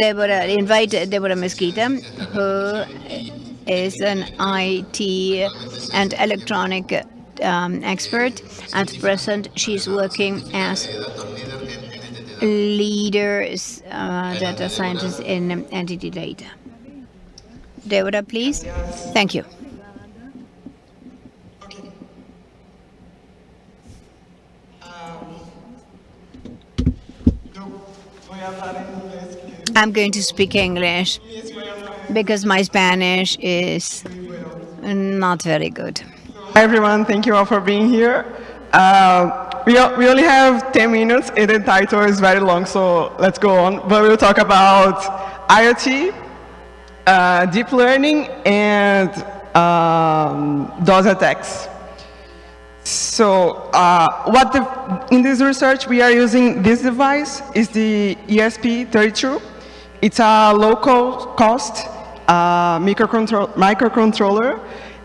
Deborah, invite Deborah Mesquita, who is an IT and electronic um, expert. At present, she's working as leader uh, data scientist in NTT Data. Deborah, please. Thank you. I'm going to speak English because my Spanish is not very good. Hi everyone, thank you all for being here. Uh, we, we only have 10 minutes and the title is very long, so let's go on. But we'll talk about IoT, uh, deep learning, and um, DOS attacks. So uh, what the, in this research we are using this device is the ESP32. It's a local cost uh, microcontrol microcontroller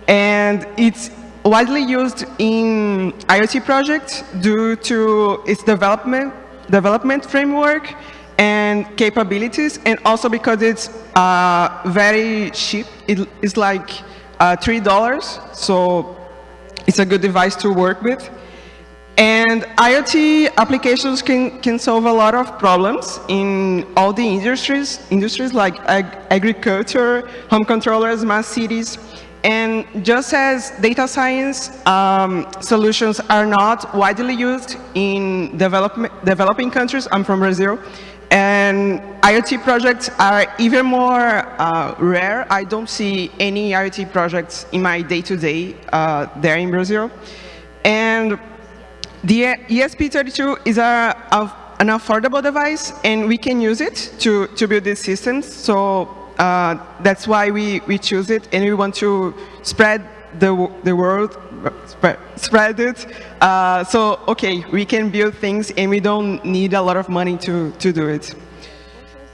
and it's widely used in IoT projects due to its development, development framework and capabilities and also because it's uh, very cheap. It, it's like uh, $3, so it's a good device to work with. And IoT applications can, can solve a lot of problems in all the industries, industries like ag agriculture, home controllers, smart cities. And just as data science um, solutions are not widely used in developing countries, I'm from Brazil, and IoT projects are even more uh, rare. I don't see any IoT projects in my day-to-day -day, uh, there in Brazil. And the ESP32 is a, a, an affordable device, and we can use it to, to build these systems. So uh, that's why we, we choose it, and we want to spread the, the world, spread, spread it. Uh, so, okay, we can build things, and we don't need a lot of money to, to do it.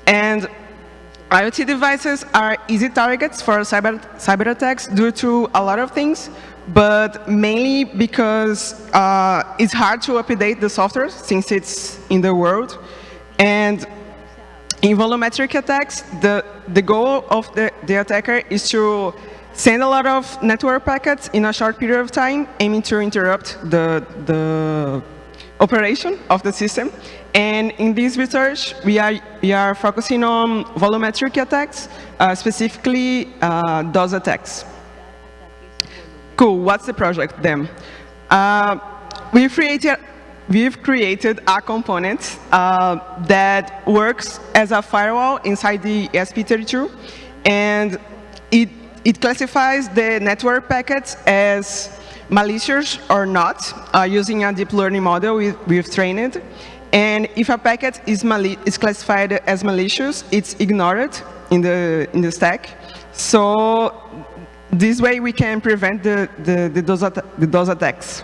And IoT devices are easy targets for cyber, cyber attacks due to a lot of things but mainly because uh, it's hard to update the software since it's in the world. And in volumetric attacks, the, the goal of the, the attacker is to send a lot of network packets in a short period of time, aiming to interrupt the, the operation of the system. And in this research, we are, we are focusing on volumetric attacks, uh, specifically uh, DOS attacks. Cool, what's the project then? Uh, we've, created, we've created a component uh, that works as a firewall inside the ESP32, and it, it classifies the network packets as malicious or not, uh, using a deep learning model we, we've trained. And if a packet is, is classified as malicious, it's ignored in the, in the stack. So this way we can prevent the, the, the, DOS, the DOS attacks.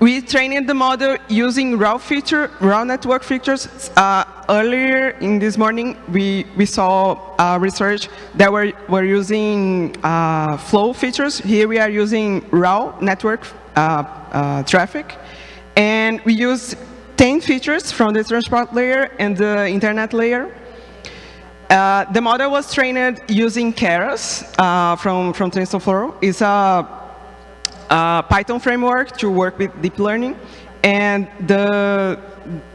We trained the model using raw feature, raw network features. Uh, earlier in this morning, we, we saw uh, research that were, were using uh, flow features. Here we are using raw network uh, uh, traffic. And we use 10 features from the transport layer and the internet layer. Uh, the model was trained using Keras from, from TensorFlow. It's a, a, Python framework to work with deep learning. And the,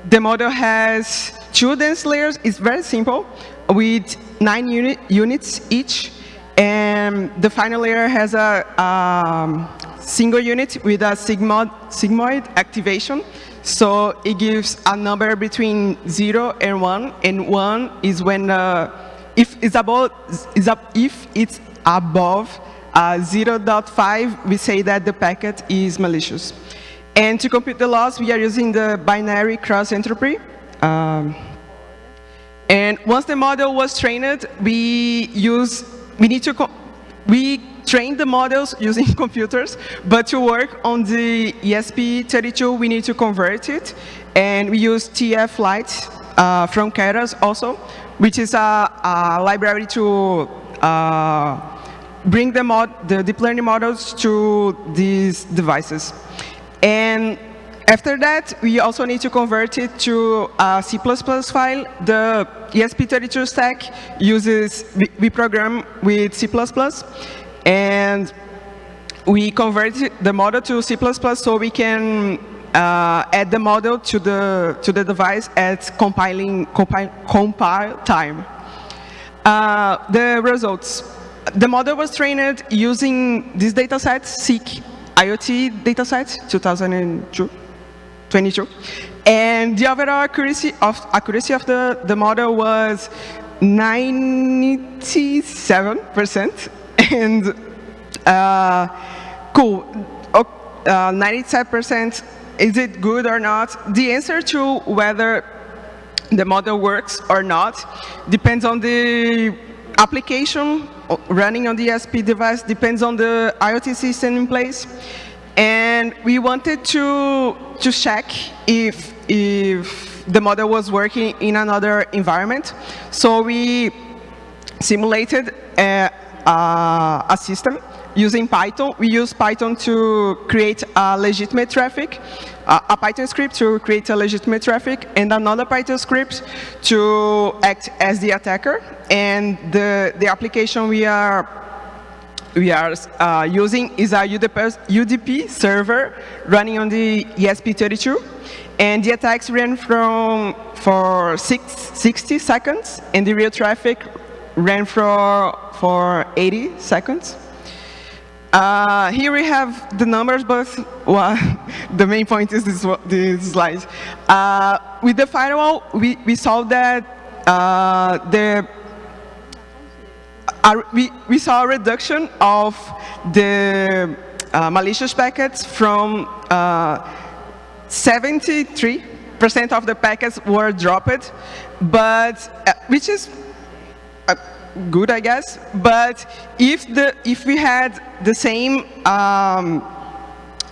the model has two dense layers. It's very simple with nine unit, units each. And the final layer has a um, single unit with a sigmoid, sigmoid activation. So it gives a number between 0 and 1, and 1 is when, uh, if it's above, is up, if it's above uh, 0.5, we say that the packet is malicious. And to compute the loss, we are using the binary cross entropy. Um, and once the model was trained, we use, we need to, we train the models using computers, but to work on the ESP32, we need to convert it. And we use TF Lite uh, from Keras also, which is a, a library to uh, bring the, mod, the deep learning models to these devices. And After that, we also need to convert it to a C++ file. The ESP32 stack uses, we, program with C++, and we convert the model to C++ so we can uh, add the model to the to the device at compiling compile, compile time. Uh, the results. The model was trained using this dataset, CIC IoT dataset, 2002. 22. And the overall accuracy of, accuracy of the, the model was 97%. And uh, cool, 97%, uh, is it good or not? The answer to whether the model works or not depends on the application running on the ESP device, depends on the IoT system in place. And we wanted to, to check if, if the model was working in another environment. So we simulated a, a, a system using Python. We use Python to create a legitimate traffic, a Python script to create a legitimate traffic, and another Python script to act as the attacker. And the, the application we are we are uh, using is a UDP, UDP, server running on the ESP32. And the attacks ran from for six, 60 seconds, and the real traffic ran for, for 80 seconds. Uh, here we have the numbers, but well, the main point is this, this slide. Uh, with the firewall, we, we saw that uh, the we, we saw a reduction of the uh, malicious packets from 73% uh, of the packets were dropped, but uh, which is uh, good, I guess. But if the if we had the same um,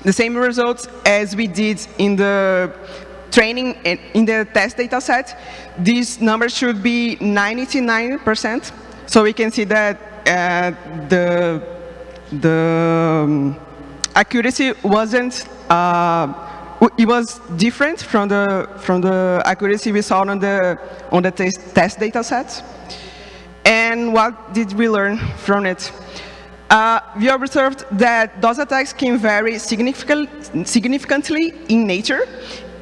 the same results as we did in the training in the test data set, these numbers should be 99 percent so we can see that uh, the, the um, accuracy wasn't, uh, it was different from the, from the accuracy we saw on the, on the test, test data sets. And what did we learn from it? Uh, we observed that those attacks can vary significant, significantly in nature.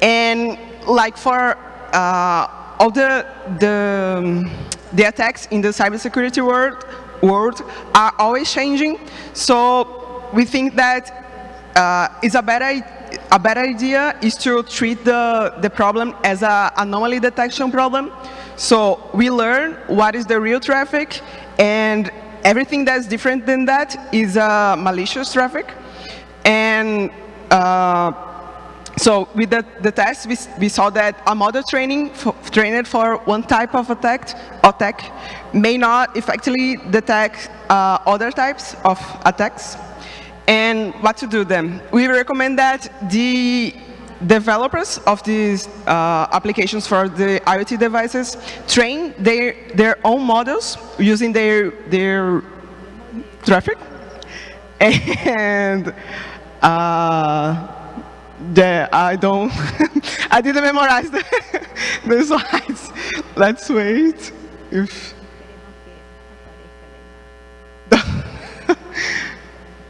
And like for uh, all the, the the attacks in the cybersecurity world, world are always changing. So we think that uh, it's a better, a better idea is to treat the, the problem as an anomaly detection problem. So we learn what is the real traffic, and everything that's different than that is uh, malicious traffic. And uh, so with the, the test, we, we saw that a model training for, trained for one type of attack, attack may not effectively detect uh, other types of attacks. And what to do then? We recommend that the developers of these uh, applications for the IoT devices train their, their own models using their, their traffic. And uh, yeah, I don't, I didn't memorize the, the slides. Let's wait. If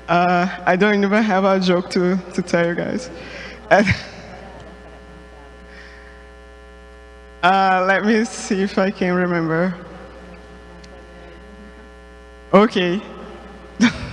uh, I don't even have a joke to, to tell you guys. Uh, let me see if I can remember. Okay.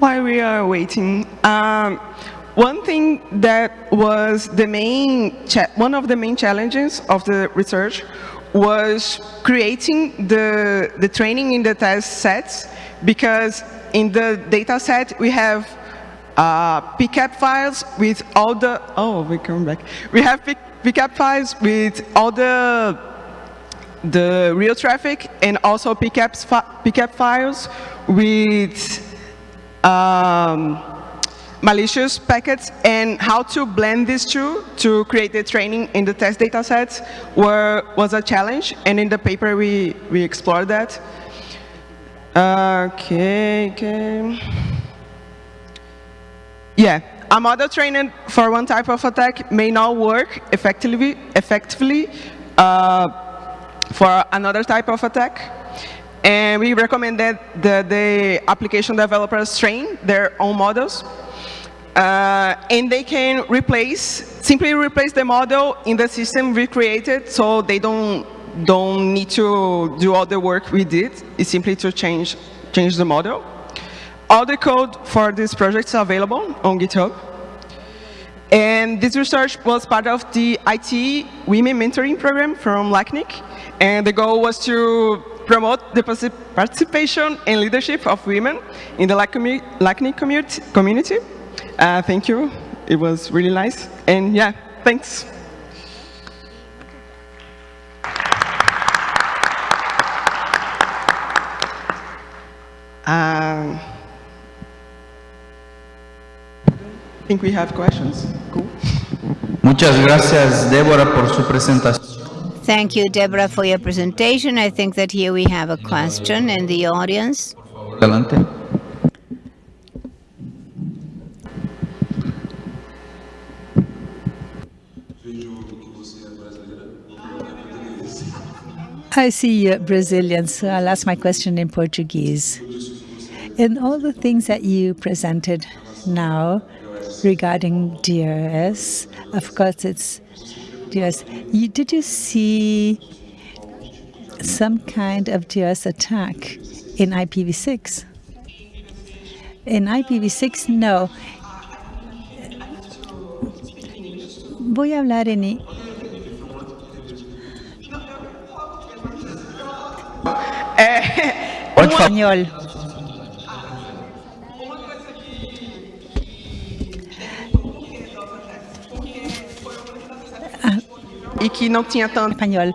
While we are waiting, um, one thing that was the main, one of the main challenges of the research was creating the, the training in the test sets because in the data set we have uh, PCAP files with all the, oh, we come back. We have PCAP files with all the the real traffic and also pcap, pickup files with um, malicious packets and how to blend these two to create the training in the test data sets were, was a challenge. And in the paper, we, we explored that. Okay, okay. Yeah, a model trained for one type of attack may not work effectively, effectively uh, for another type of attack. And we recommend that the, the application developers train their own models. Uh, and they can replace, simply replace the model in the system we created so they don't, don't need to do all the work we did. It's simply to change, change the model. All the code for this project is available on GitHub. And this research was part of the IT Women Mentoring Program from LACNIC. And the goal was to promote the participation and leadership of women in the LACNIC community. Uh, thank you. It was really nice. And yeah, thanks. Um, I think we have questions. Cool. Muchas gracias, Débora, por su presentación. Thank you, Deborah, for your presentation. I think that here we have a question in the audience. Adelante. I see uh, you're Brazilian, so I'll ask my question in Portuguese. In all the things that you presented now regarding DRS, of course it's DRS. You, did you see some kind of DRS attack in IPv6? In IPv6, no. Voy a hablar en eh, español. Que não tinha tanto. Español.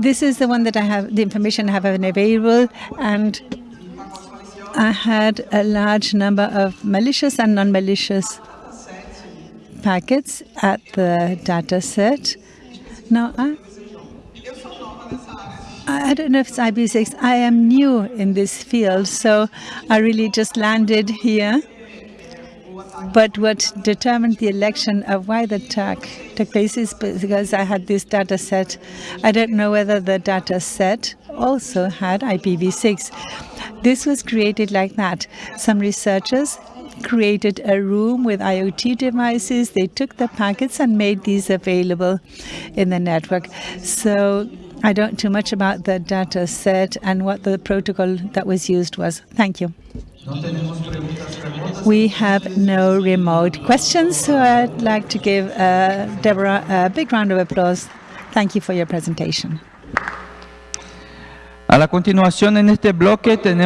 This is the one that I have, the information I have available, and I had a large number of malicious and non-malicious packets at the data set. Now, I I don't know if it's IPv6. I am new in this field, so I really just landed here. But what determined the election of why the attack took place is because I had this data set. I don't know whether the data set also had IPv6. This was created like that. Some researchers created a room with IoT devices. They took the packets and made these available in the network. So I don't too much about the data set and what the protocol that was used was. Thank you. We have no remote questions, so I'd like to give uh, Deborah a big round of applause. Thank you for your presentation. A la continuación en este bloque tenemos